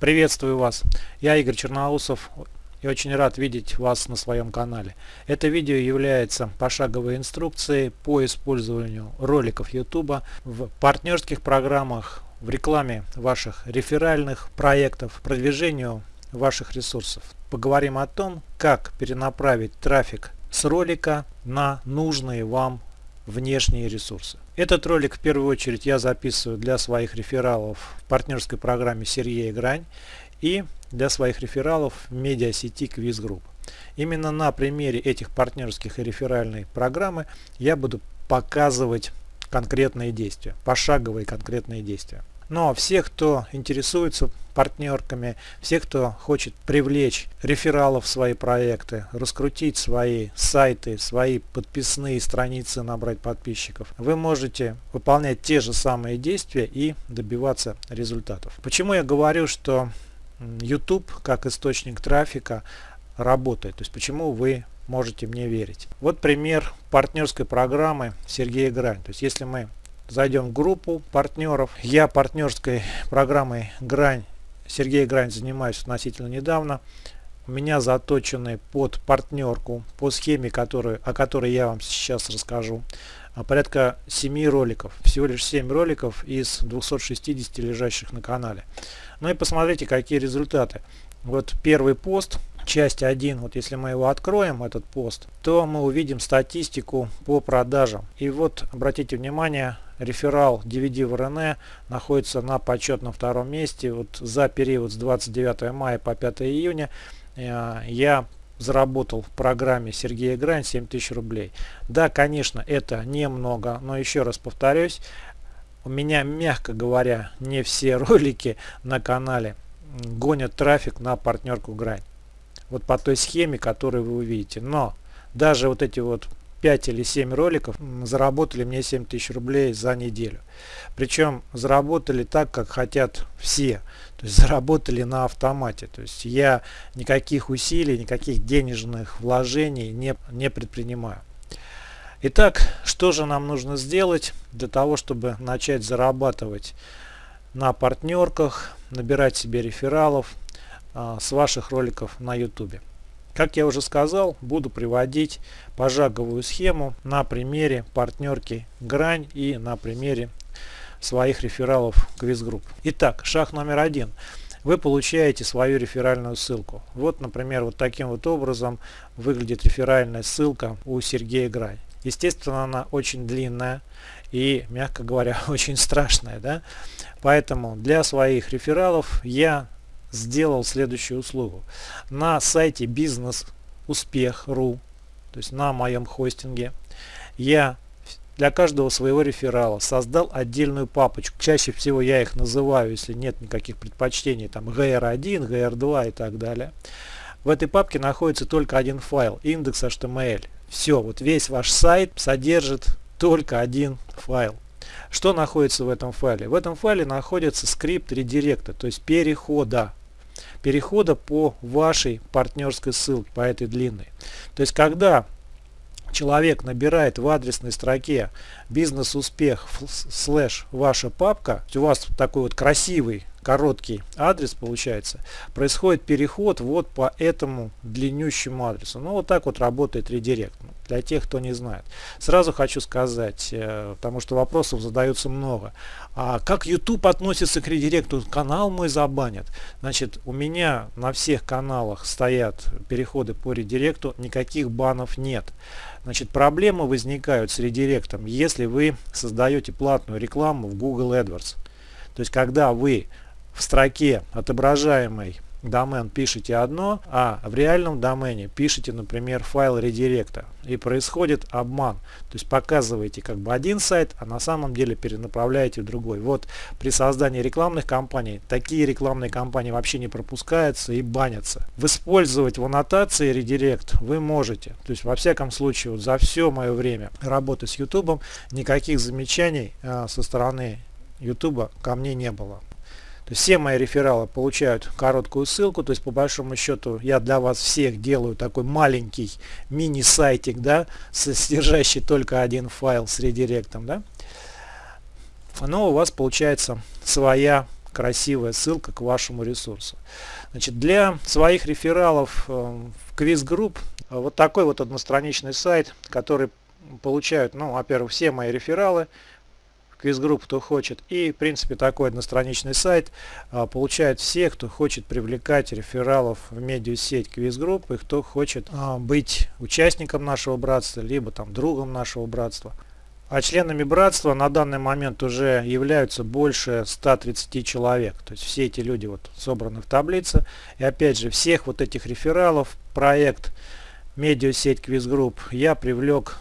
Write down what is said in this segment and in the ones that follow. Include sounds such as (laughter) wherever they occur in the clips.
Приветствую вас, я Игорь Черноусов и очень рад видеть вас на своем канале. Это видео является пошаговой инструкцией по использованию роликов YouTube в партнерских программах, в рекламе ваших реферальных проектов, продвижению ваших ресурсов. Поговорим о том, как перенаправить трафик с ролика на нужные вам внешние ресурсы. Этот ролик в первую очередь я записываю для своих рефералов в партнерской программе Сергея Грань и для своих рефералов в медиасети Quiz Group. Именно на примере этих партнерских и реферальной программы я буду показывать конкретные действия, пошаговые конкретные действия. Но все, кто интересуется партнерками, все, кто хочет привлечь рефералов в свои проекты, раскрутить свои сайты, свои подписные страницы, набрать подписчиков, вы можете выполнять те же самые действия и добиваться результатов. Почему я говорю, что YouTube как источник трафика работает? То есть почему вы можете мне верить? Вот пример партнерской программы Сергея Грань. То есть если мы зайдем в группу партнеров. Я партнерской программой Грань, Сергей Грань занимаюсь относительно недавно. У меня заточены под партнерку по схеме, которую, о которой я вам сейчас расскажу. А порядка 7 роликов. Всего лишь 7 роликов из 260 лежащих на канале. Ну и посмотрите, какие результаты. Вот первый пост, часть 1, вот если мы его откроем, этот пост, то мы увидим статистику по продажам. И вот обратите внимание, реферал DVD в РН находится на почетном втором месте. Вот за период с 29 мая по 5 июня э, я заработал в программе Сергея Грань 7000 рублей. Да, конечно, это немного, но еще раз повторюсь, у меня, мягко говоря, не все (laughs) ролики на канале гонят трафик на партнерку Грань. Вот по той схеме, которую вы увидите. Но даже вот эти вот 5 или 7 роликов заработали мне 7000 рублей за неделю. Причем заработали так, как хотят все. То есть заработали на автомате. То есть я никаких усилий, никаких денежных вложений не, не предпринимаю. Итак, что же нам нужно сделать для того, чтобы начать зарабатывать на партнерках, набирать себе рефералов а, с ваших роликов на YouTube? Как я уже сказал, буду приводить пожаговую схему на примере партнерки Грань и на примере своих рефералов Квизгрупп. Итак, шаг номер один. Вы получаете свою реферальную ссылку. Вот, например, вот таким вот образом выглядит реферальная ссылка у Сергея Грань. Естественно, она очень длинная и, мягко говоря, (laughs) очень страшная. Да? Поэтому для своих рефералов я сделал следующую услугу. На сайте бизнес-успех.ру, то есть на моем хостинге, я для каждого своего реферала создал отдельную папочку. Чаще всего я их называю, если нет никаких предпочтений, там GR1, GR2 и так далее. В этой папке находится только один файл, индекс HTML. Все, вот весь ваш сайт содержит только один файл. Что находится в этом файле? В этом файле находится скрипт редиректа, то есть перехода перехода по вашей партнерской ссылке, по этой длинной. То есть, когда человек набирает в адресной строке бизнес-успех слэш ваша папка, у вас такой вот красивый короткий адрес получается, происходит переход вот по этому длиннющему адресу. Ну вот так вот работает редирект, ну, для тех, кто не знает. Сразу хочу сказать, э, потому что вопросов задаются много. А как YouTube относится к редиректу? Канал мой забанят. Значит, у меня на всех каналах стоят переходы по редиректу, никаких банов нет. Значит, проблемы возникают с редиректом, если вы создаете платную рекламу в Google AdWords. То есть, когда вы в строке отображаемой домен пишете одно, а в реальном домене пишете, например, файл редиректа. И происходит обман. То есть показываете как бы один сайт, а на самом деле перенаправляете в другой. Вот при создании рекламных кампаний такие рекламные кампании вообще не пропускаются и банятся. Использовать в аннотации редирект вы можете. То есть во всяком случае вот за все мое время работы с YouTube никаких замечаний а, со стороны YouTube ко мне не было. То есть все мои рефералы получают короткую ссылку, то есть по большому счету я для вас всех делаю такой маленький мини-сайтик, да, содержащий только один файл с редиректом, да. Но у вас получается своя красивая ссылка к вашему ресурсу. Значит, для своих рефералов э, в Quiz Group вот такой вот одностраничный сайт, который получают, ну, во-первых, все мои рефералы Quiz Group, кто хочет. И, в принципе, такой одностраничный сайт получает все, кто хочет привлекать рефералов в медиасеть Quiz Group и кто хочет а, быть участником нашего братства, либо там другом нашего братства. А членами братства на данный момент уже являются больше 130 человек. То есть все эти люди вот собраны в таблице. И опять же, всех вот этих рефералов проект медиасеть квиз-групп я привлек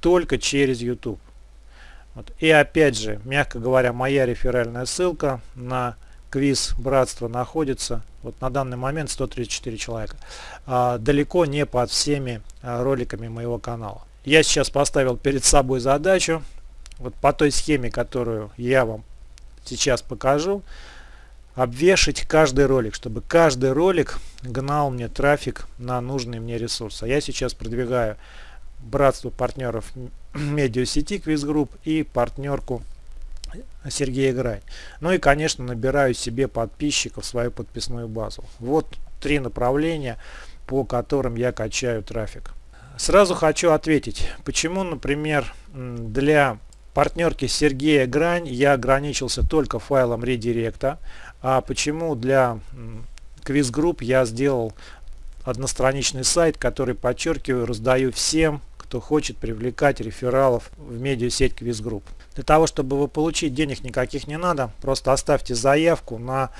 только через YouTube. Вот. И опять же, мягко говоря, моя реферальная ссылка на квиз братства находится вот на данный момент 134 человека. А, далеко не под всеми а, роликами моего канала. Я сейчас поставил перед собой задачу, вот по той схеме, которую я вам сейчас покажу, обвешать каждый ролик, чтобы каждый ролик гнал мне трафик на нужный мне ресурс. А я сейчас продвигаю братство партнеров (clears throat) медиасети Квизгрупп и партнерку Сергея Грань. Ну и, конечно, набираю себе подписчиков свою подписную базу. Вот три направления, по которым я качаю трафик. Сразу хочу ответить, почему, например, для партнерки Сергея Грань я ограничился только файлом редиректа, а почему для квиз-групп я сделал одностраничный сайт, который, подчеркиваю, раздаю всем кто хочет привлекать рефералов в медиасеть Квизгрупп. Для того, чтобы вы получить денег никаких не надо, просто оставьте заявку на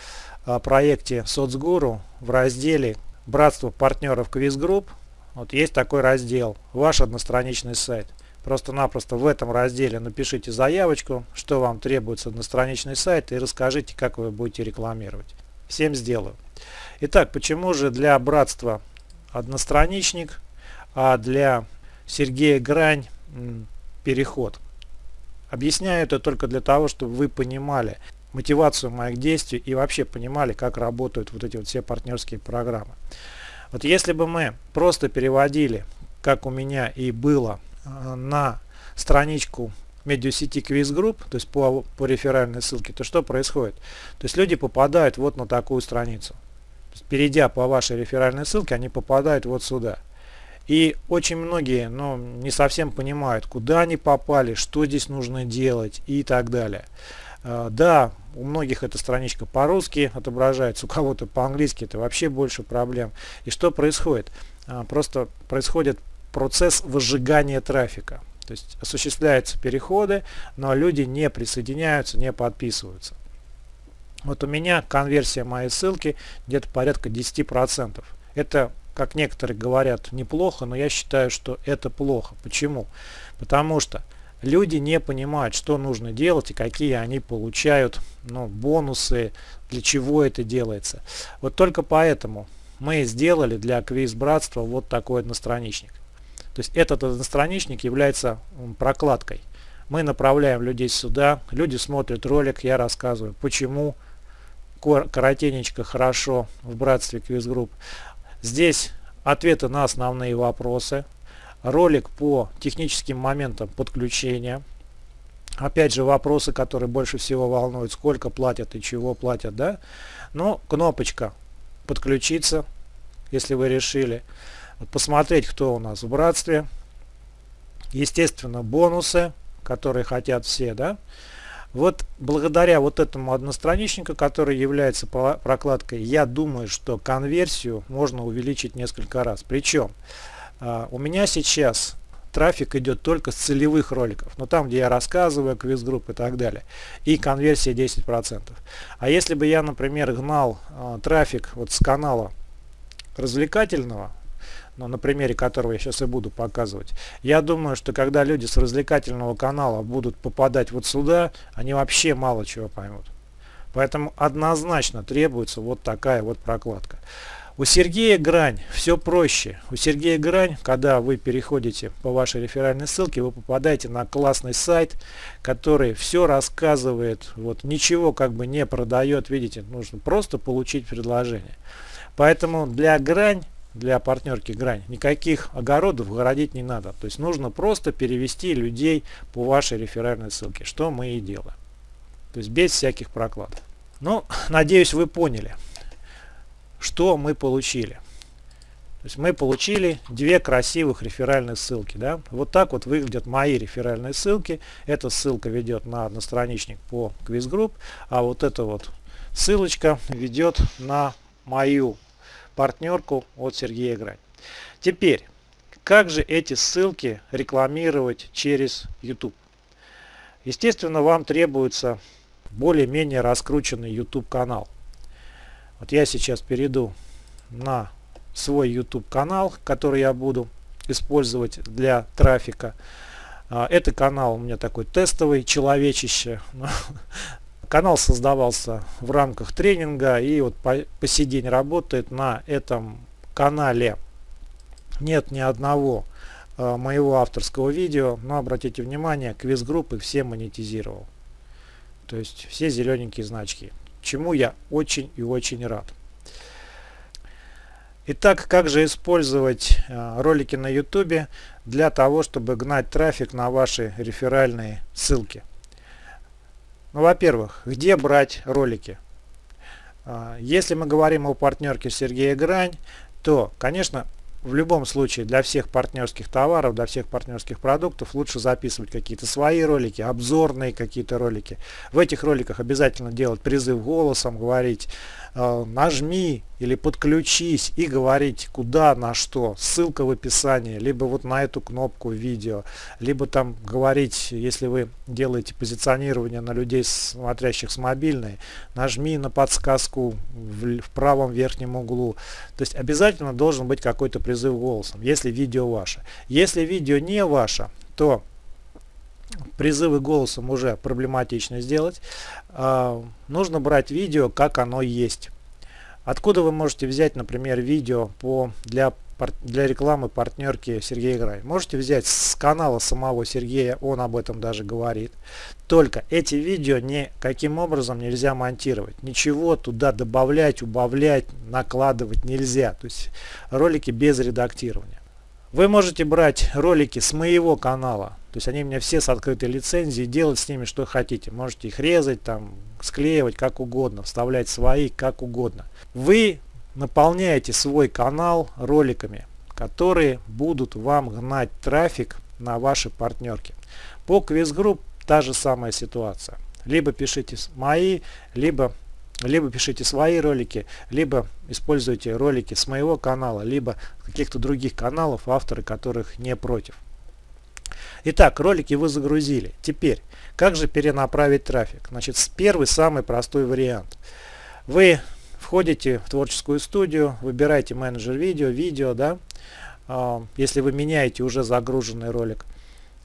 а, проекте Соцгуру в разделе «Братство партнеров Квизгрупп». Вот есть такой раздел «Ваш одностраничный сайт». Просто-напросто в этом разделе напишите заявочку, что вам требуется одностраничный сайт и расскажите, как вы будете рекламировать. Всем сделаю. Итак, почему же для братства одностраничник, а для Сергея Грань переход. Объясняю это только для того, чтобы вы понимали мотивацию моих действий и вообще понимали, как работают вот эти вот все партнерские программы. Вот если бы мы просто переводили, как у меня и было, э, на страничку медиасети Quiz Group, то есть по, по реферальной ссылке, то что происходит? То есть люди попадают вот на такую страницу. перейдя по вашей реферальной ссылке, они попадают вот сюда. И очень многие ну, не совсем понимают, куда они попали, что здесь нужно делать и так далее. А, да, у многих эта страничка по-русски отображается, у кого-то по-английски, это вообще больше проблем. И что происходит? А, просто происходит процесс выжигания трафика. То есть осуществляются переходы, но люди не присоединяются, не подписываются. Вот у меня конверсия моей ссылки где-то порядка 10%. Это как некоторые говорят, неплохо, но я считаю, что это плохо. Почему? Потому что люди не понимают, что нужно делать и какие они получают ну, бонусы, для чего это делается. Вот только поэтому мы сделали для квиз братства вот такой одностраничник. То есть этот одностраничник является прокладкой. Мы направляем людей сюда, люди смотрят ролик, я рассказываю, почему коротенечко хорошо в братстве квиз групп. Здесь ответы на основные вопросы, ролик по техническим моментам подключения. Опять же вопросы, которые больше всего волнуют, сколько платят и чего платят, да. Но кнопочка подключиться, если вы решили. Посмотреть, кто у нас в братстве. Естественно, бонусы, которые хотят все, да. Вот благодаря вот этому одностраничнику, который является прокладкой, я думаю, что конверсию можно увеличить несколько раз. Причем а, у меня сейчас трафик идет только с целевых роликов, но там, где я рассказываю, квиз-групп и так далее. И конверсия 10%. А если бы я, например, гнал э, трафик вот с канала развлекательного, но на примере которого я сейчас и буду показывать. Я думаю, что когда люди с развлекательного канала будут попадать вот сюда, они вообще мало чего поймут. Поэтому однозначно требуется вот такая вот прокладка. У Сергея Грань все проще. У Сергея Грань, когда вы переходите по вашей реферальной ссылке, вы попадаете на классный сайт, который все рассказывает, вот ничего как бы не продает, видите, нужно просто получить предложение. Поэтому для Грань для партнерки грань. Никаких огородов городить не надо. То есть нужно просто перевести людей по вашей реферальной ссылке, что мы и делаем. То есть без всяких прокладов. Ну, (laughs) надеюсь, вы поняли, что мы получили. То есть мы получили две красивых реферальные ссылки. Да? Вот так вот выглядят мои реферальные ссылки. Эта ссылка ведет на одностраничник по квиз-групп, а вот эта вот ссылочка ведет на мою партнерку от Сергея Грань. Теперь, как же эти ссылки рекламировать через YouTube? Естественно, вам требуется более-менее раскрученный YouTube канал. Вот я сейчас перейду на свой YouTube канал, который я буду использовать для трафика. А, это канал у меня такой тестовый, человечище. (laughs) Канал создавался в рамках тренинга и вот по, по сей день работает на этом канале. Нет ни одного э, моего авторского видео, но обратите внимание, квиз-группы все монетизировал. То есть все зелененькие значки, чему я очень и очень рад. Итак, как же использовать э, ролики на YouTube для того, чтобы гнать трафик на ваши реферальные ссылки? Ну, во-первых, где брать ролики? Э, если мы говорим о партнерке Сергея Грань, то, конечно, в любом случае для всех партнерских товаров, для всех партнерских продуктов лучше записывать какие-то свои ролики, обзорные какие-то ролики. В этих роликах обязательно делать призыв голосом, говорить нажми или подключись и говорить куда, на что. Ссылка в описании, либо вот на эту кнопку видео, либо там говорить, если вы делаете позиционирование на людей, смотрящих с мобильной, нажми на подсказку в, в правом верхнем углу. То есть обязательно должен быть какой-то призыв голосом, если видео ваше. Если видео не ваше, то призывы голосом уже проблематично сделать. А, нужно брать видео, как оно есть. Откуда вы можете взять, например, видео по, для, для рекламы партнерки Сергея Грай? Можете взять с канала самого Сергея, он об этом даже говорит. Только эти видео никаким образом нельзя монтировать. Ничего туда добавлять, убавлять, накладывать нельзя. То есть ролики без редактирования. Вы можете брать ролики с моего канала, то есть они у меня все с открытой лицензией, делать с ними что хотите. Можете их резать, там, склеивать как угодно, вставлять свои как угодно. Вы наполняете свой канал роликами, которые будут вам гнать трафик на ваши партнерки. По квиз-групп та же самая ситуация. Либо пишите мои, либо либо пишите свои ролики, либо используйте ролики с моего канала, либо каких-то других каналов, авторы которых не против. Итак, ролики вы загрузили. Теперь, как же перенаправить трафик? Значит, первый, самый простой вариант. Вы входите в творческую студию, выбираете менеджер видео, видео, да, а, если вы меняете уже загруженный ролик.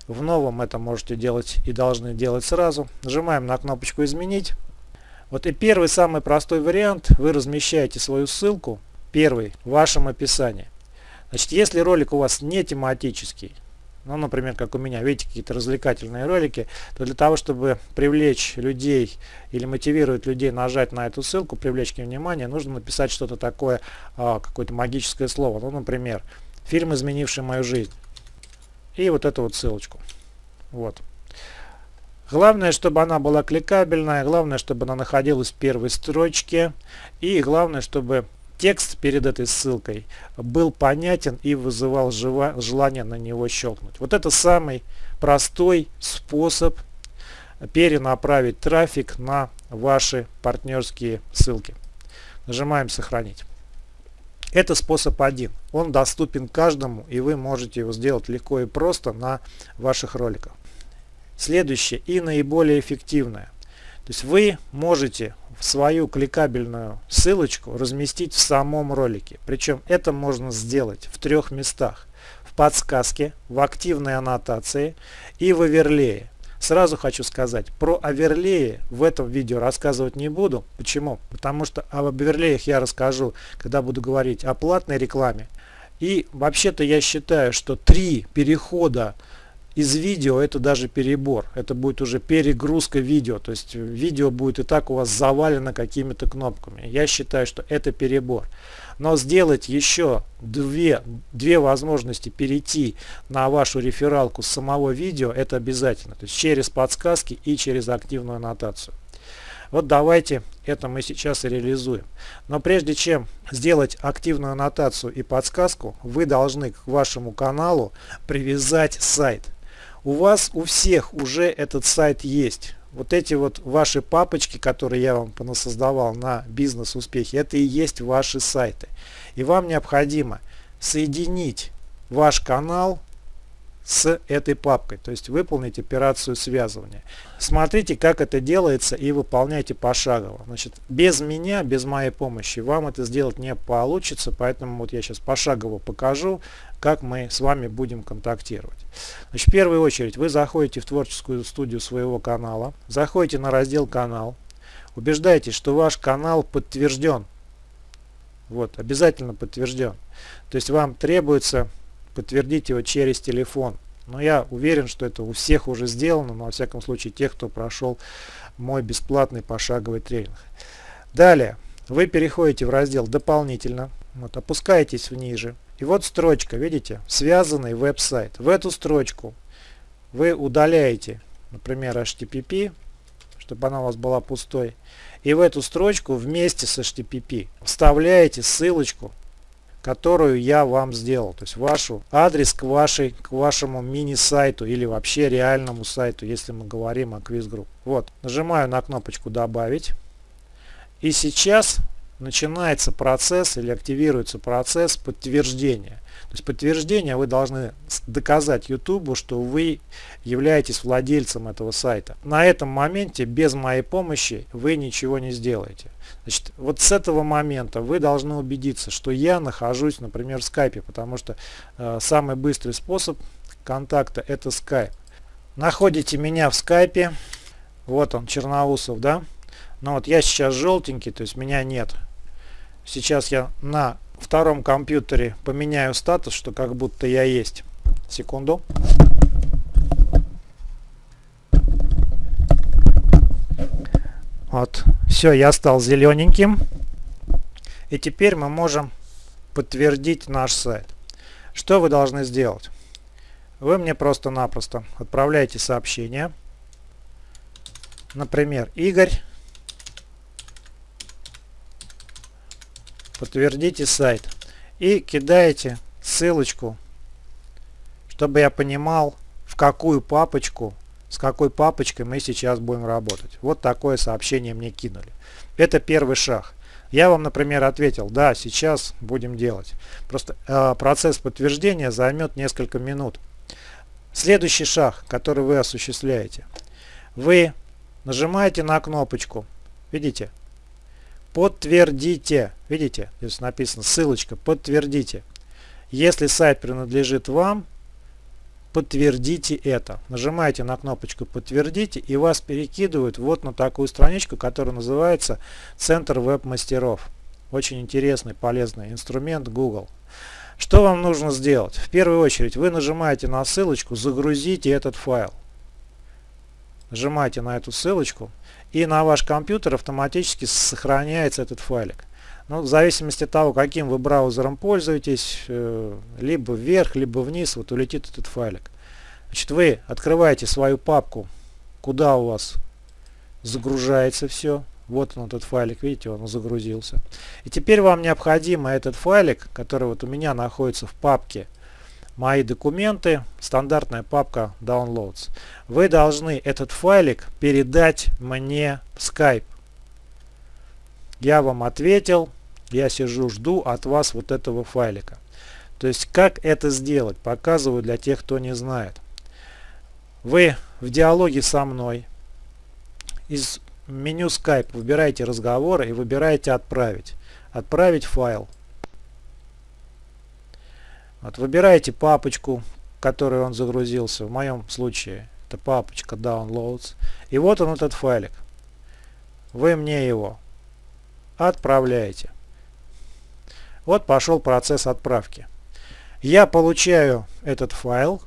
В новом это можете делать и должны делать сразу. Нажимаем на кнопочку «Изменить». Вот и первый самый простой вариант. Вы размещаете свою ссылку, первый, в вашем описании. Значит, если ролик у вас не тематический, ну, например, как у меня, видите, какие-то развлекательные ролики, то для того, чтобы привлечь людей или мотивировать людей нажать на эту ссылку, привлечь к ним внимание, нужно написать что-то такое, а, какое-то магическое слово. Ну, например, фильм, изменивший мою жизнь. И вот эту вот ссылочку. Вот. Главное, чтобы она была кликабельная, главное, чтобы она находилась в первой строчке, и главное, чтобы текст перед этой ссылкой был понятен и вызывал желание на него щелкнуть. Вот это самый простой способ перенаправить трафик на ваши партнерские ссылки. Нажимаем «Сохранить». Это способ один. Он доступен каждому, и вы можете его сделать легко и просто на ваших роликах. Следующее и наиболее эффективное. То есть вы можете свою кликабельную ссылочку разместить в самом ролике. Причем это можно сделать в трех местах. В подсказке, в активной аннотации и в оверлее. Сразу хочу сказать, про оверлеи в этом видео рассказывать не буду. Почему? Потому что об оверлеях я расскажу, когда буду говорить о платной рекламе. И вообще-то я считаю, что три перехода из видео это даже перебор. Это будет уже перегрузка видео. То есть видео будет и так у вас завалено какими-то кнопками. Я считаю, что это перебор. Но сделать еще две, две возможности перейти на вашу рефералку с самого видео это обязательно. То есть через подсказки и через активную аннотацию. Вот давайте это мы сейчас и реализуем. Но прежде чем сделать активную аннотацию и подсказку, вы должны к вашему каналу привязать сайт. У вас у всех уже этот сайт есть. Вот эти вот ваши папочки, которые я вам понасоздавал на бизнес-успехи, это и есть ваши сайты. И вам необходимо соединить ваш канал с этой папкой, то есть выполнить операцию связывания. Смотрите, как это делается и выполняйте пошагово. Значит, без меня, без моей помощи вам это сделать не получится, поэтому вот я сейчас пошагово покажу, как мы с вами будем контактировать. Значит, в первую очередь вы заходите в творческую студию своего канала, заходите на раздел «Канал», убеждаетесь, что ваш канал подтвержден. Вот, обязательно подтвержден. То есть вам требуется подтвердить его через телефон. Но я уверен, что это у всех уже сделано, но во всяком случае тех, кто прошел мой бесплатный пошаговый тренинг. Далее вы переходите в раздел «Дополнительно», вот, опускаетесь ниже. И вот строчка, видите, связанный веб-сайт. В эту строчку вы удаляете, например, HTTP, чтобы она у вас была пустой. И в эту строчку вместе с HTTP вставляете ссылочку которую я вам сделал. То есть вашу адрес к, вашей, к вашему мини-сайту или вообще реальному сайту, если мы говорим о квиз-групп. Вот, нажимаю на кнопочку «Добавить». И сейчас начинается процесс или активируется процесс подтверждения. То есть подтверждение вы должны доказать YouTube, что вы являетесь владельцем этого сайта. На этом моменте без моей помощи вы ничего не сделаете. Значит, вот с этого момента вы должны убедиться, что я нахожусь, например, в скайпе, потому что э, самый быстрый способ контакта это скайп. Находите меня в скайпе. Вот он, Черноусов, да? Но вот я сейчас желтенький, то есть меня нет. Сейчас я на втором компьютере поменяю статус, что как будто я есть. Секунду. Вот. Все, я стал зелененьким. И теперь мы можем подтвердить наш сайт. Что вы должны сделать? Вы мне просто-напросто отправляете сообщение. Например, Игорь. Подтвердите сайт. И кидаете ссылочку, чтобы я понимал, в какую папочку с какой папочкой мы сейчас будем работать. Вот такое сообщение мне кинули. Это первый шаг. Я вам, например, ответил, да, сейчас будем делать. Просто э, процесс подтверждения займет несколько минут. Следующий шаг, который вы осуществляете. Вы нажимаете на кнопочку, видите, подтвердите, видите, здесь написано ссылочка, подтвердите. Если сайт принадлежит вам, подтвердите это. Нажимаете на кнопочку подтвердите и вас перекидывают вот на такую страничку, которая называется Центр веб-мастеров. Очень интересный, полезный инструмент Google. Что вам нужно сделать? В первую очередь вы нажимаете на ссылочку «Загрузите этот файл». Нажимаете на эту ссылочку и на ваш компьютер автоматически сохраняется этот файлик. Ну, в зависимости от того, каким вы браузером пользуетесь, э, либо вверх, либо вниз, вот улетит этот файлик. Значит, вы открываете свою папку, куда у вас загружается все. Вот он этот файлик, видите, он загрузился. И теперь вам необходимо этот файлик, который вот у меня находится в папке «Мои документы», стандартная папка Downloads. Вы должны этот файлик передать мне в Skype. Я вам ответил, я сижу, жду от вас вот этого файлика. То есть как это сделать, показываю для тех, кто не знает. Вы в диалоге со мной из меню Skype выбираете разговоры и выбираете отправить. Отправить файл. Вот, выбираете папочку, в которой он загрузился. В моем случае это папочка Downloads. И вот он этот файлик. Вы мне его отправляете. Вот пошел процесс отправки. Я получаю этот файл,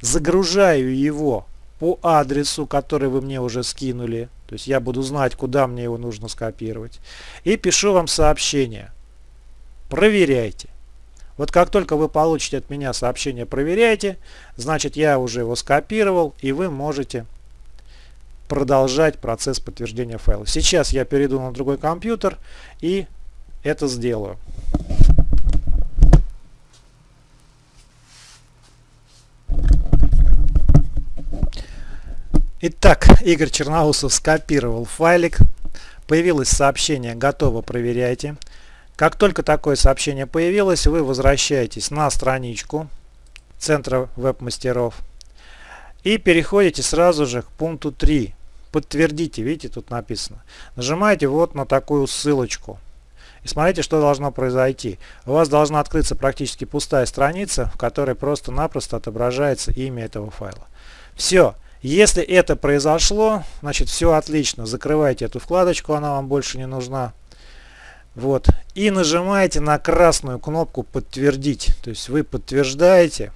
загружаю его по адресу, который вы мне уже скинули. То есть я буду знать, куда мне его нужно скопировать. И пишу вам сообщение. Проверяйте. Вот как только вы получите от меня сообщение «Проверяйте», значит я уже его скопировал и вы можете продолжать процесс подтверждения файла. Сейчас я перейду на другой компьютер и это сделаю. Итак, Игорь Черноусов скопировал файлик. Появилось сообщение «Готово, проверяйте». Как только такое сообщение появилось, вы возвращаетесь на страничку Центра веб-мастеров и переходите сразу же к пункту 3. Подтвердите, видите, тут написано. Нажимаете вот на такую ссылочку. И смотрите, что должно произойти. У вас должна открыться практически пустая страница, в которой просто-напросто отображается имя этого файла. Все. Если это произошло, значит все отлично. Закрывайте эту вкладочку, она вам больше не нужна. Вот. И нажимаете на красную кнопку подтвердить. То есть вы подтверждаете,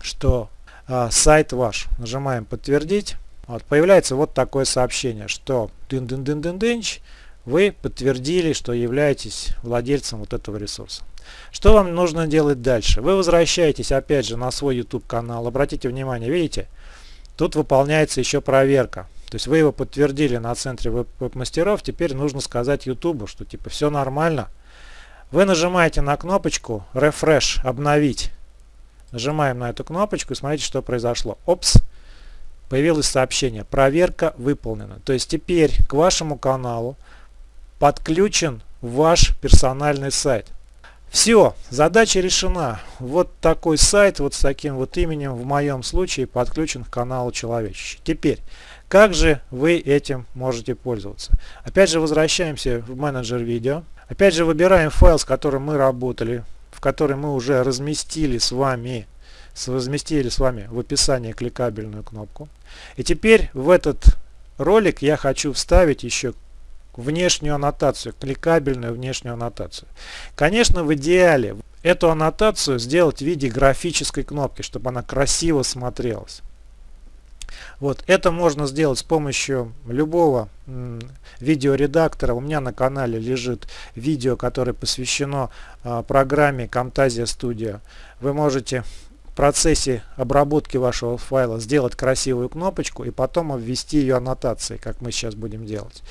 что а, сайт ваш. Нажимаем подтвердить. Вот, появляется вот такое сообщение, что дын дын дын дын дынч, вы подтвердили, что являетесь владельцем вот этого ресурса. Что вам нужно делать дальше? Вы возвращаетесь опять же на свой YouTube канал. Обратите внимание, видите, Тут выполняется еще проверка. То есть вы его подтвердили на центре веб-мастеров, теперь нужно сказать YouTube, что типа все нормально. Вы нажимаете на кнопочку Refresh, обновить. Нажимаем на эту кнопочку и смотрите, что произошло. Опс, появилось сообщение. Проверка выполнена. То есть теперь к вашему каналу подключен ваш персональный сайт. Все, задача решена. Вот такой сайт вот с таким вот именем в моем случае подключен к каналу Человечище. Теперь, как же вы этим можете пользоваться? Опять же возвращаемся в менеджер видео. Опять же выбираем файл, с которым мы работали, в который мы уже разместили с вами, разместили с вами в описании кликабельную кнопку. И теперь в этот ролик я хочу вставить еще внешнюю аннотацию, кликабельную внешнюю аннотацию. Конечно, в идеале эту аннотацию сделать в виде графической кнопки, чтобы она красиво смотрелась. Вот, это можно сделать с помощью любого видеоредактора. У меня на канале лежит видео, которое посвящено э, программе Camtasia Studio. Вы можете процессе обработки вашего файла сделать красивую кнопочку и потом обвести ее аннотацией, как мы сейчас будем делать.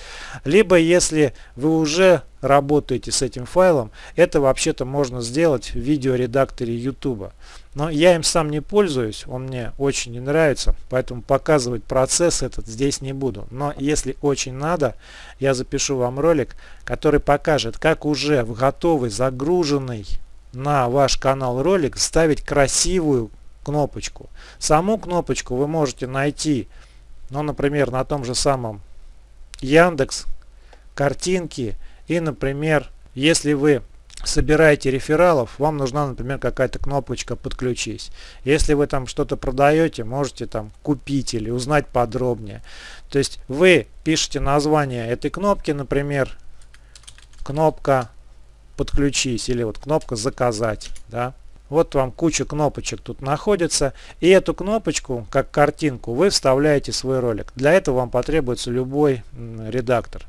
Либо если вы уже работаете с этим файлом, это вообще-то можно сделать в видеоредакторе YouTube. Но я им сам не пользуюсь, он мне очень не нравится, поэтому показывать процесс этот здесь не буду. Но если очень надо, я запишу вам ролик, который покажет, как уже в готовый загруженный на ваш канал ролик ставить красивую кнопочку. Саму кнопочку вы можете найти, ну, например, на том же самом Яндекс, картинки и, например, если вы собираете рефералов, вам нужна, например, какая-то кнопочка «Подключись». Если вы там что-то продаете, можете там купить или узнать подробнее. То есть вы пишете название этой кнопки, например, кнопка подключись или вот кнопка заказать. Да? Вот вам куча кнопочек тут находится. И эту кнопочку, как картинку, вы вставляете в свой ролик. Для этого вам потребуется любой редактор.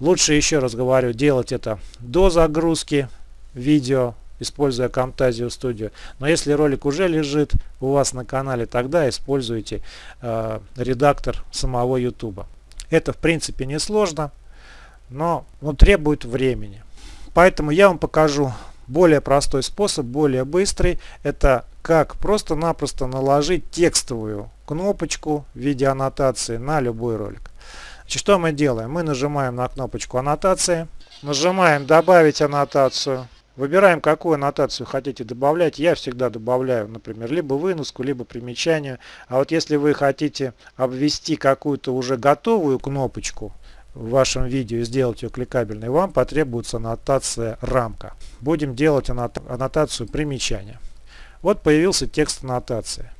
Лучше, еще раз говорю, делать это до загрузки видео, используя Camtasia Studio. Но если ролик уже лежит у вас на канале, тогда используйте э, редактор самого YouTube. Это в принципе не сложно, но ну, требует времени. Поэтому я вам покажу более простой способ, более быстрый. Это как просто-напросто наложить текстовую кнопочку в виде аннотации на любой ролик. Значит, что мы делаем? Мы нажимаем на кнопочку аннотации, нажимаем добавить аннотацию. Выбираем, какую аннотацию хотите добавлять. Я всегда добавляю, например, либо выноску, либо примечание. А вот если вы хотите обвести какую-то уже готовую кнопочку, в вашем видео и сделать ее кликабельной, вам потребуется аннотация рамка. Будем делать аннотацию примечания. Вот появился текст аннотации.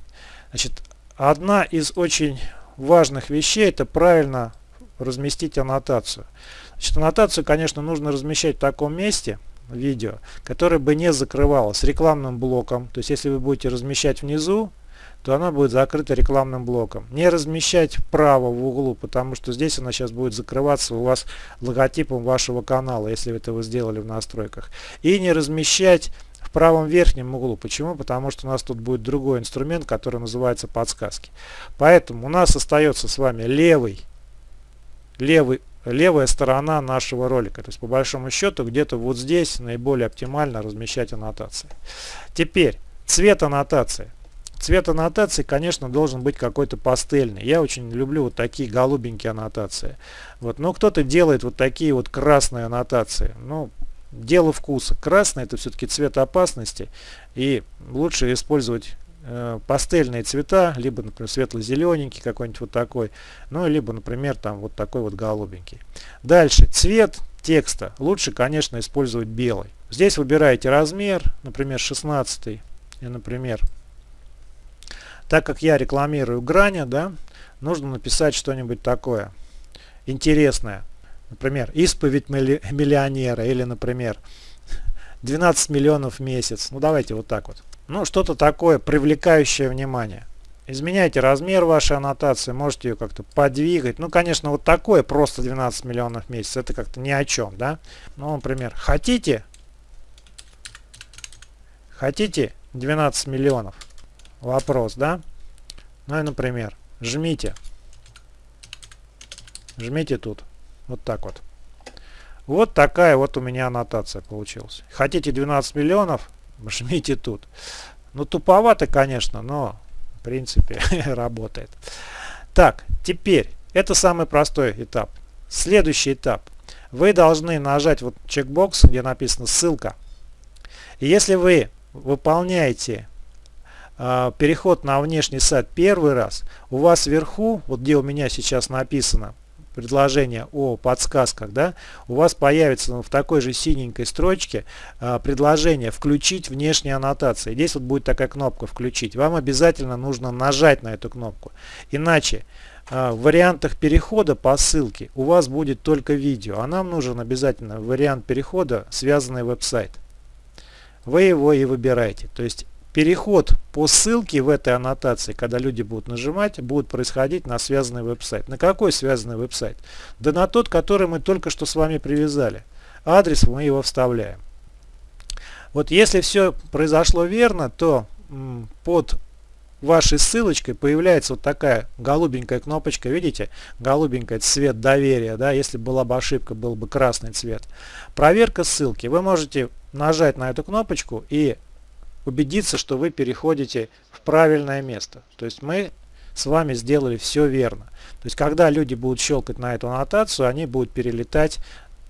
Значит, одна из очень важных вещей это правильно разместить аннотацию. Значит, аннотацию, конечно, нужно размещать в таком месте, видео, которое бы не закрывалось рекламным блоком. То есть, если вы будете размещать внизу, то она будет закрыта рекламным блоком. Не размещать вправо в углу, потому что здесь она сейчас будет закрываться у вас логотипом вашего канала, если это вы сделали в настройках. И не размещать в правом верхнем углу. Почему? Потому что у нас тут будет другой инструмент, который называется подсказки. Поэтому у нас остается с вами левый левый, левая сторона нашего ролика. То есть по большому счету где-то вот здесь наиболее оптимально размещать аннотации. Теперь цвет аннотации. Цвет аннотации, конечно, должен быть какой-то пастельный. Я очень люблю вот такие голубенькие аннотации. Вот. Но кто-то делает вот такие вот красные аннотации. Ну, дело вкуса. Красный это все-таки цвет опасности. И лучше использовать э, пастельные цвета, либо, например, светло-зелененький какой-нибудь вот такой, ну, либо, например, там вот такой вот голубенький. Дальше, цвет текста лучше, конечно, использовать белый. Здесь выбираете размер, например, 16 и, например, так как я рекламирую Граня, да, нужно написать что-нибудь такое интересное. Например, исповедь миллионера или, например, 12 миллионов в месяц. Ну давайте вот так вот. Ну что-то такое привлекающее внимание. Изменяйте размер вашей аннотации, можете ее как-то подвигать. Ну, конечно, вот такое просто 12 миллионов в месяц, это как-то ни о чем, да? Ну, например, хотите, хотите 12 миллионов? Вопрос, да? Ну и, например, жмите. Жмите тут. Вот так вот. Вот такая вот у меня аннотация получилась. Хотите 12 миллионов? Жмите тут. Ну туповато, конечно, но в принципе (laughs) работает. Так, теперь это самый простой этап. Следующий этап. Вы должны нажать вот чекбокс, где написано ссылка. И если вы выполняете э, переход на внешний сайт первый раз, у вас вверху, вот где у меня сейчас написано, предложение о подсказках, да, у вас появится ну, в такой же синенькой строчке а, предложение «Включить внешние аннотации». Здесь вот будет такая кнопка «Включить». Вам обязательно нужно нажать на эту кнопку. Иначе а, в вариантах перехода по ссылке у вас будет только видео, а нам нужен обязательно вариант перехода, связанный веб-сайт. Вы его и выбираете. То есть переход по ссылке в этой аннотации, когда люди будут нажимать, будет происходить на связанный веб-сайт. На какой связанный веб-сайт? Да на тот, который мы только что с вами привязали. Адрес мы его вставляем. Вот если все произошло верно, то под вашей ссылочкой появляется вот такая голубенькая кнопочка, видите, голубенькая цвет доверия, да, если была бы ошибка, был бы красный цвет. Проверка ссылки. Вы можете нажать на эту кнопочку и убедиться, что вы переходите в правильное место. То есть мы с вами сделали все верно. То есть когда люди будут щелкать на эту аннотацию, они будут перелетать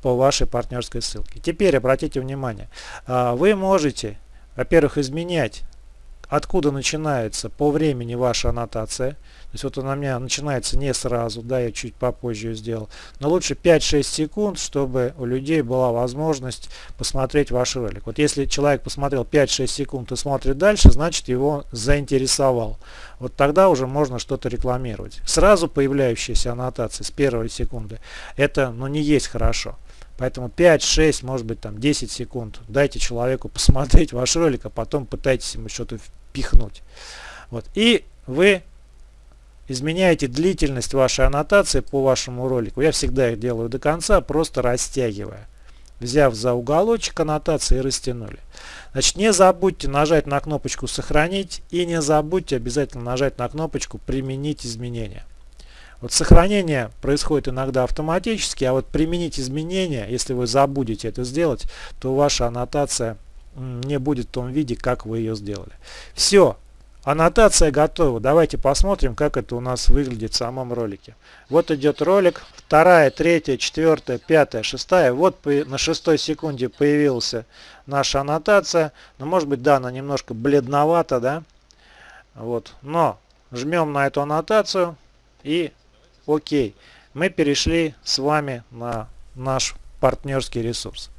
по вашей партнерской ссылке. Теперь обратите внимание, а, вы можете, во-первых, изменять откуда начинается по времени ваша аннотация. То есть вот она у меня начинается не сразу, да, я чуть попозже ее сделал. Но лучше 5-6 секунд, чтобы у людей была возможность посмотреть ваш ролик. Вот если человек посмотрел 5-6 секунд и смотрит дальше, значит его заинтересовал. Вот тогда уже можно что-то рекламировать. Сразу появляющаяся аннотация с первой секунды, это ну, не есть хорошо. Поэтому 5, 6, может быть там 10 секунд дайте человеку посмотреть ваш ролик, а потом пытайтесь ему что-то впихнуть. Вот. И вы изменяете длительность вашей аннотации по вашему ролику. Я всегда их делаю до конца, просто растягивая. Взяв за уголочек аннотации и растянули. Значит, не забудьте нажать на кнопочку «Сохранить» и не забудьте обязательно нажать на кнопочку «Применить изменения». Вот сохранение происходит иногда автоматически, а вот применить изменения, если вы забудете это сделать, то ваша аннотация не будет в том виде, как вы ее сделали. Все, аннотация готова. Давайте посмотрим, как это у нас выглядит в самом ролике. Вот идет ролик, вторая, третья, четвертая, пятая, шестая. Вот на шестой секунде появилась наша аннотация. Но ну, может быть, да, она немножко бледновата, да. Вот, но жмем на эту аннотацию и Окей, мы перешли с вами на наш партнерский ресурс.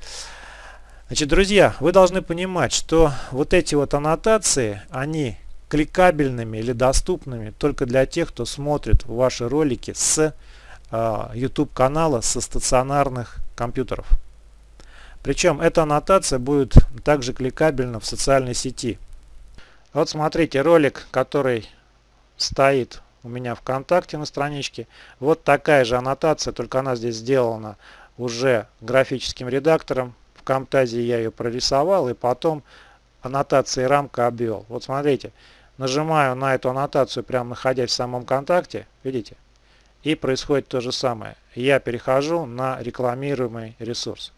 Значит, друзья, вы должны понимать, что вот эти вот аннотации, они кликабельными или доступными только для тех, кто смотрит ваши ролики с э, YouTube канала со стационарных компьютеров. Причем эта аннотация будет также кликабельна в социальной сети. Вот смотрите ролик, который стоит у меня ВКонтакте на страничке. Вот такая же аннотация, только она здесь сделана уже графическим редактором. В Камтазе я ее прорисовал и потом аннотации рамка обвел. Вот смотрите, нажимаю на эту аннотацию, прямо находясь в самом контакте, видите? И происходит то же самое. Я перехожу на рекламируемый ресурс.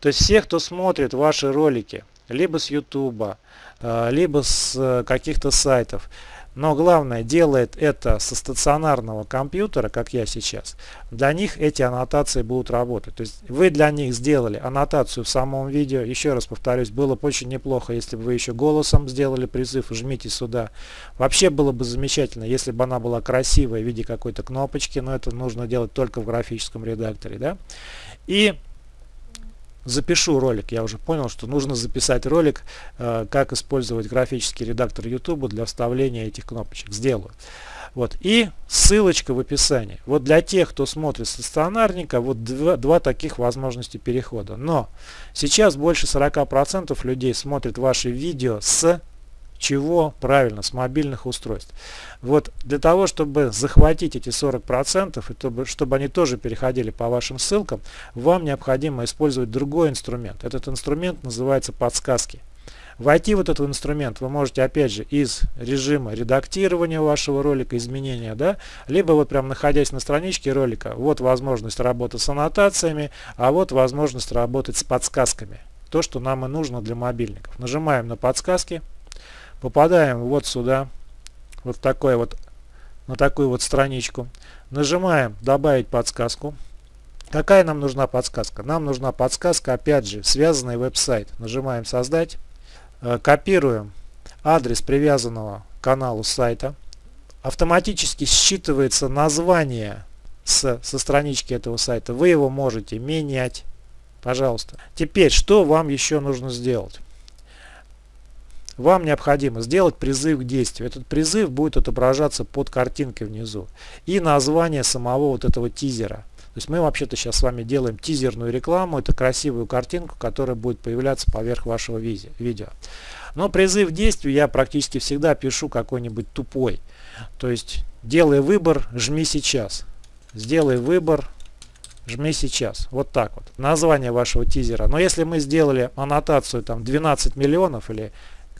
То есть все, кто смотрит ваши ролики, либо с YouTube, э, либо с э, каких-то сайтов, но главное, делает это со стационарного компьютера, как я сейчас, для них эти аннотации будут работать. То есть вы для них сделали аннотацию в самом видео. Еще раз повторюсь, было бы очень неплохо, если бы вы еще голосом сделали призыв, жмите сюда. Вообще было бы замечательно, если бы она была красивая в виде какой-то кнопочки, но это нужно делать только в графическом редакторе. Да? И запишу ролик. Я уже понял, что нужно записать ролик, э, как использовать графический редактор YouTube для вставления этих кнопочек. Сделаю. Вот. И ссылочка в описании. Вот для тех, кто смотрит стационарника, вот два, два таких возможности перехода. Но сейчас больше 40% людей смотрят ваши видео с чего? Правильно, с мобильных устройств. Вот для того, чтобы захватить эти 40%, и чтобы, чтобы они тоже переходили по вашим ссылкам, вам необходимо использовать другой инструмент. Этот инструмент называется подсказки. Войти в этот инструмент вы можете опять же из режима редактирования вашего ролика, изменения, да, либо вот прям находясь на страничке ролика, вот возможность работы с аннотациями, а вот возможность работать с подсказками. То, что нам и нужно для мобильников. Нажимаем на подсказки попадаем вот сюда, вот такой вот, на такую вот страничку. Нажимаем «Добавить подсказку». Какая нам нужна подсказка? Нам нужна подсказка, опять же, связанный веб-сайт. Нажимаем «Создать». Э, копируем адрес привязанного к каналу сайта. Автоматически считывается название с, со странички этого сайта. Вы его можете менять. Пожалуйста. Теперь, что вам еще нужно сделать? Вам необходимо сделать призыв к действию. Этот призыв будет отображаться под картинкой внизу. И название самого вот этого тизера. То есть мы вообще-то сейчас с вами делаем тизерную рекламу. Это красивую картинку, которая будет появляться поверх вашего видео. Но призыв к действию я практически всегда пишу какой-нибудь тупой. То есть делай выбор, жми сейчас. Сделай выбор, жми сейчас. Вот так вот. Название вашего тизера. Но если мы сделали аннотацию там 12 миллионов или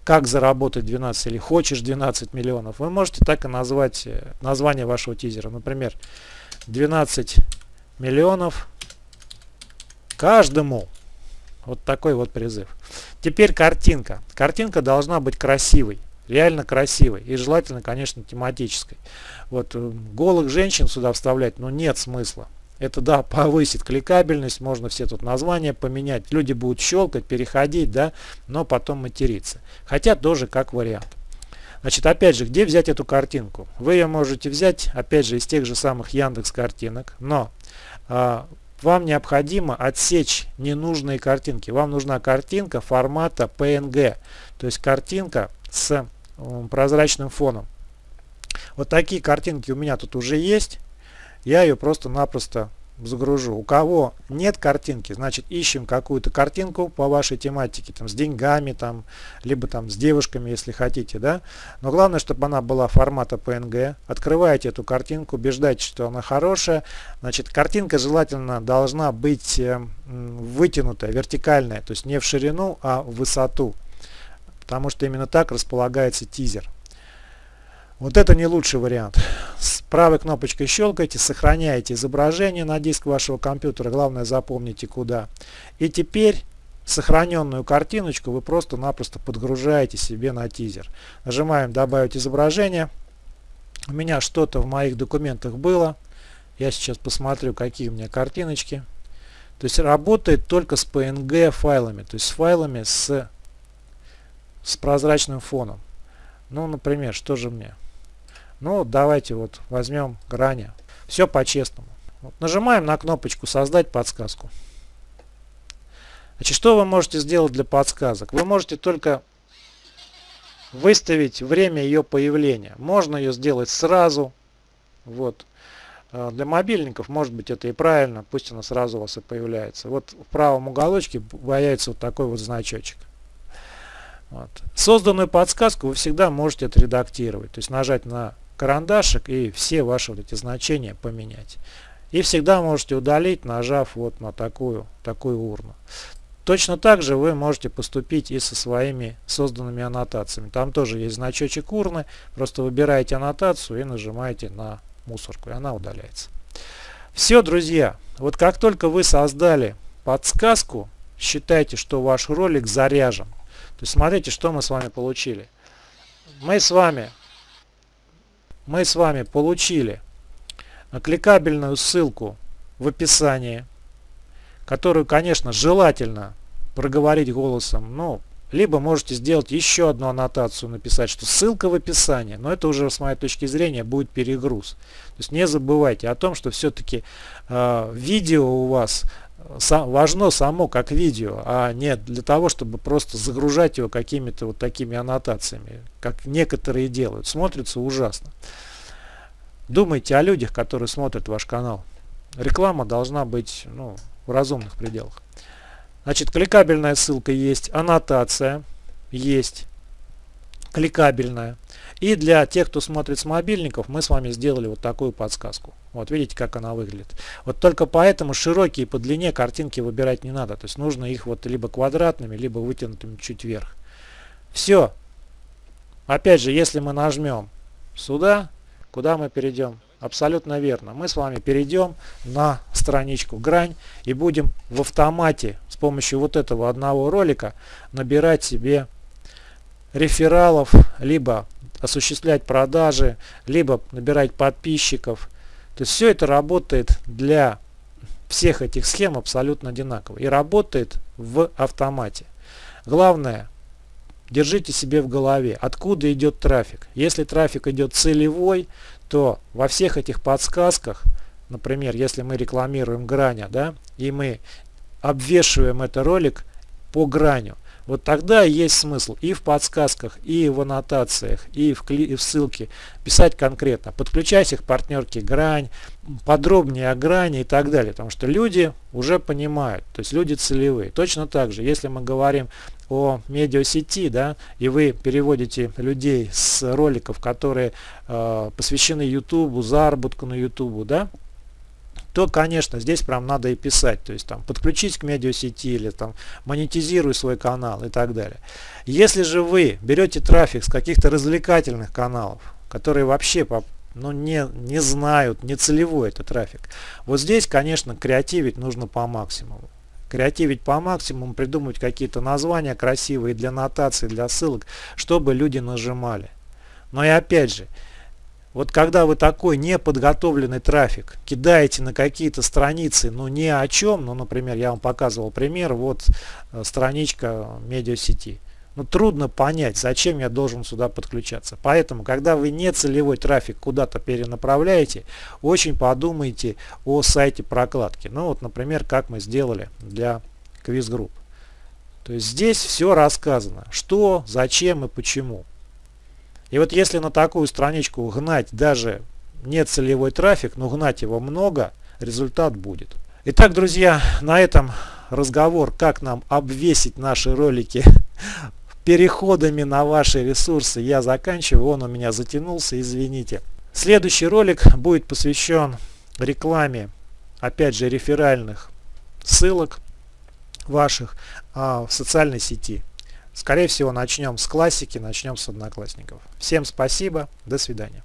как заработать 12 или хочешь 12 миллионов, вы можете так и назвать э, название вашего тизера. Например, 12 миллионов каждому. Вот такой вот призыв. Теперь картинка. Картинка должна быть красивой. Реально красивой. И желательно, конечно, тематической. Вот э, голых женщин сюда вставлять, ну нет смысла. Это да, повысит кликабельность, можно все тут названия поменять. Люди будут щелкать, переходить, да, но потом материться. Хотя тоже как вариант. Значит, опять же, где взять эту картинку? Вы ее можете взять, опять же, из тех же самых Яндекс картинок, но а, вам необходимо отсечь ненужные картинки. Вам нужна картинка формата PNG, то есть картинка с прозрачным фоном. Вот такие картинки у меня тут уже есть я ее просто-напросто загружу. У кого нет картинки, значит ищем какую-то картинку по вашей тематике, там с деньгами, там, либо там с девушками, если хотите, да. Но главное, чтобы она была формата PNG. Открываете эту картинку, убеждайтесь, что она хорошая. Значит, картинка желательно должна быть э, вытянутая, вертикальная, то есть не в ширину, а в высоту. Потому что именно так располагается тизер. Вот это не лучший вариант. С правой кнопочкой щелкайте, сохраняете изображение на диск вашего компьютера. Главное запомните куда. И теперь сохраненную картиночку вы просто-напросто подгружаете себе на тизер. Нажимаем добавить изображение. У меня что-то в моих документах было. Я сейчас посмотрю, какие у меня картиночки. То есть работает только с PNG файлами, то есть с файлами с, с прозрачным фоном. Ну, например, что же мне? Ну, давайте вот возьмем грани. Все по-честному. Вот, нажимаем на кнопочку «Создать подсказку». Значит, что вы можете сделать для подсказок? Вы можете только выставить время ее появления. Можно ее сделать сразу. Вот. А для мобильников, может быть, это и правильно. Пусть она сразу у вас и появляется. Вот в правом уголочке появится вот такой вот значочек. Вот. Созданную подсказку вы всегда можете отредактировать. То есть нажать на карандашик и все ваши вот эти значения поменять. И всегда можете удалить, нажав вот на такую, такую урну. Точно так же вы можете поступить и со своими созданными аннотациями. Там тоже есть значочек урны. Просто выбираете аннотацию и нажимаете на мусорку, и она удаляется. Все, друзья, вот как только вы создали подсказку, считайте, что ваш ролик заряжен. То есть смотрите, что мы с вами получили. Мы с вами, мы с вами получили кликабельную ссылку в описании, которую, конечно, желательно проговорить голосом, ну, либо можете сделать еще одну аннотацию, написать, что ссылка в описании, но это уже с моей точки зрения будет перегруз. То есть не забывайте о том, что все-таки э, видео у вас важно само как видео, а не для того, чтобы просто загружать его какими-то вот такими аннотациями, как некоторые делают. Смотрится ужасно. Думайте о людях, которые смотрят ваш канал. Реклама должна быть ну, в разумных пределах. Значит, кликабельная ссылка есть, аннотация есть, кликабельная. И для тех, кто смотрит с мобильников, мы с вами сделали вот такую подсказку. Вот видите, как она выглядит. Вот только поэтому широкие по длине картинки выбирать не надо. То есть нужно их вот либо квадратными, либо вытянутыми чуть вверх. Все. Опять же, если мы нажмем сюда, куда мы перейдем? Абсолютно верно. Мы с вами перейдем на страничку грань и будем в автомате с помощью вот этого одного ролика набирать себе рефералов, либо осуществлять продажи, либо набирать подписчиков. То есть все это работает для всех этих схем абсолютно одинаково и работает в автомате. Главное, держите себе в голове, откуда идет трафик. Если трафик идет целевой, то во всех этих подсказках, например, если мы рекламируем граня, да, и мы обвешиваем этот ролик по граню, вот тогда есть смысл и в подсказках, и в аннотациях, и в, кли и в ссылке писать конкретно. Подключайся к партнерке Грань, подробнее о грани и так далее. Потому что люди уже понимают, то есть люди целевые. Точно так же, если мы говорим о медиасети, да, и вы переводите людей с роликов, которые э, посвящены YouTube, заработку на YouTube, да, то, конечно, здесь прям надо и писать. То есть там подключить к медиасети или там монетизируй свой канал и так далее. Если же вы берете трафик с каких-то развлекательных каналов, которые вообще ну, не, не знают, не целевой это трафик. Вот здесь, конечно, креативить нужно по максимуму. Креативить по максимуму, придумывать какие-то названия красивые для нотации, для ссылок, чтобы люди нажимали. Но и опять же, вот когда вы такой неподготовленный трафик кидаете на какие-то страницы, ну ни о чем, ну например, я вам показывал пример, вот э, страничка медиасети. Ну трудно понять, зачем я должен сюда подключаться. Поэтому, когда вы не целевой трафик куда-то перенаправляете, очень подумайте о сайте прокладки. Ну вот, например, как мы сделали для квиз-групп. То есть здесь все рассказано, что, зачем и почему. И вот если на такую страничку гнать даже не целевой трафик, но гнать его много, результат будет. Итак, друзья, на этом разговор, как нам обвесить наши ролики (laughs) переходами на ваши ресурсы, я заканчиваю. Он у меня затянулся, извините. Следующий ролик будет посвящен рекламе, опять же, реферальных ссылок ваших а, в социальной сети. Скорее всего начнем с классики, начнем с одноклассников. Всем спасибо, до свидания.